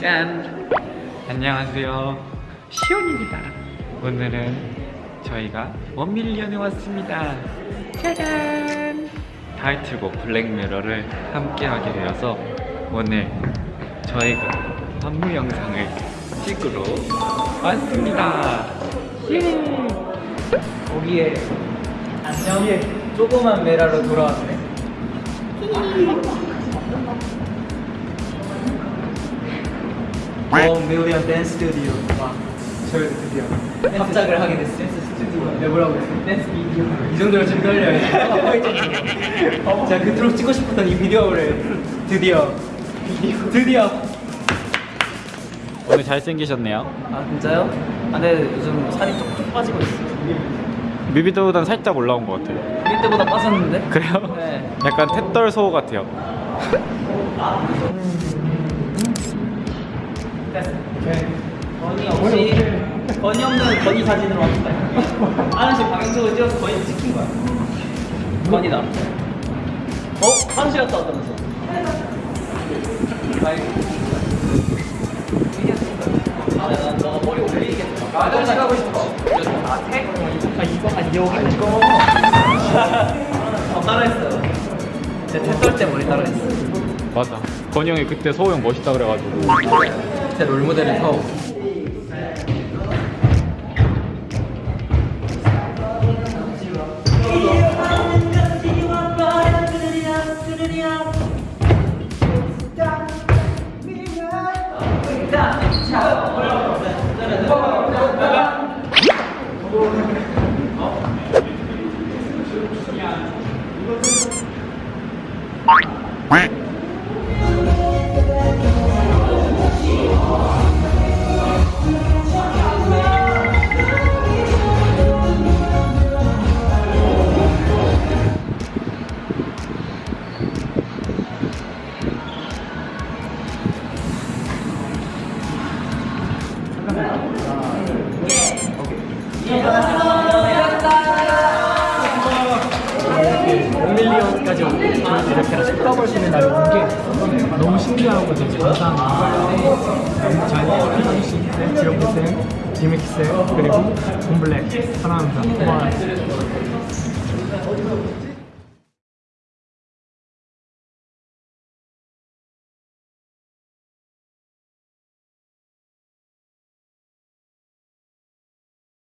짠! 안녕하세요. 시온입니다. 오늘은 저희가 원밀리언에 왔습니다. 짜잔! 타이틀곡 블랙미러를 함께 하게 되어서 오늘 저희가 안무 영상을 찍으러 왔습니다. 예! 거기에 안녕 조그만 메라로 돌아왔네 원 밀리언 댄스 스튜디오 와 저희 드디어 합작을 하게 됐어요 댄스 스튜디오 네 뭐라고 했어? 댄스 비디오 이 정도로 지금 떨려요 제가 그토록 찍고 싶었던 이 비디오를 드디어 드디어 오늘 잘생기셨네요. 아 진짜요? 아 근데 요즘 살이 쪽쪽 빠지고 있어요 뮤비도보단 살짝 올라온 것 같아요. 우리 때보다 빠졌는데? 그래요? 네 약간 탭덜소 같아요. 건이 없이 건이 없는 건이 사진으로 왔다. 하나씩 방향적으로 찍어서 건이 찍힌 거야. 건이다. 어? 화장실 갔다 왔다면서? 아이고. 아, 난 너가 머리 올리겠다. 화장실 가고 싶어. 아, 택? 아, 이거, 아, 여기 이거. 어, 따라했어요. 제 태떨 때 머리 따라했어요. 맞아. 건이 형이 그때 소호 형 멋있다 그래가지고. 제 롤모델은 서 미안 진짜 미안 자 뭐야 1밀리언까지 이렇게 식감할 수 있는 날이 온게 너무 신기하고 되게 감사합니다 저희 사주씨쌤, 지영쌤, 디맥쌤 그리고 곰블랙. 사랑합니다. 고마워요.